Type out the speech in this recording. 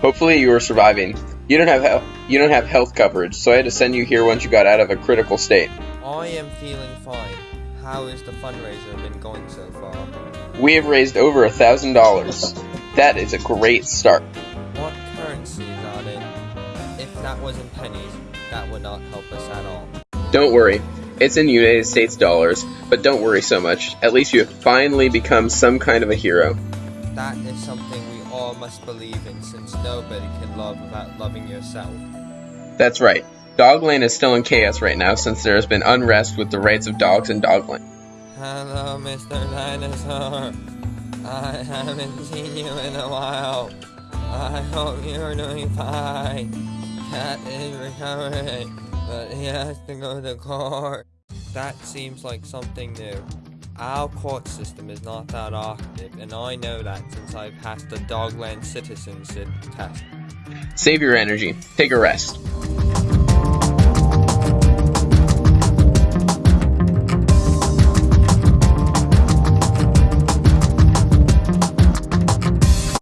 Hopefully you are surviving. You don't have health. You don't have health coverage, so I had to send you here once you got out of a critical state. I am feeling fine. How has the fundraiser been going so far? We have raised over a thousand dollars. That is a great start. What currency is that in? If that was in pennies, that would not help us at all. Don't worry. It's in United States dollars, but don't worry so much. At least you have finally become some kind of a hero. That is something we all must believe in since nobody can love without loving yourself. That's right. Dogland is still in chaos right now since there has been unrest with the rights of dogs in Dogland. Hello, Mr. Dinosaur. I haven't seen you in a while. I hope you're doing fine. Cat is recovering, but he has to go to court. That seems like something new. Our court system is not that active, and I know that since I passed the Dogland citizenship test. Save your energy. Take a rest.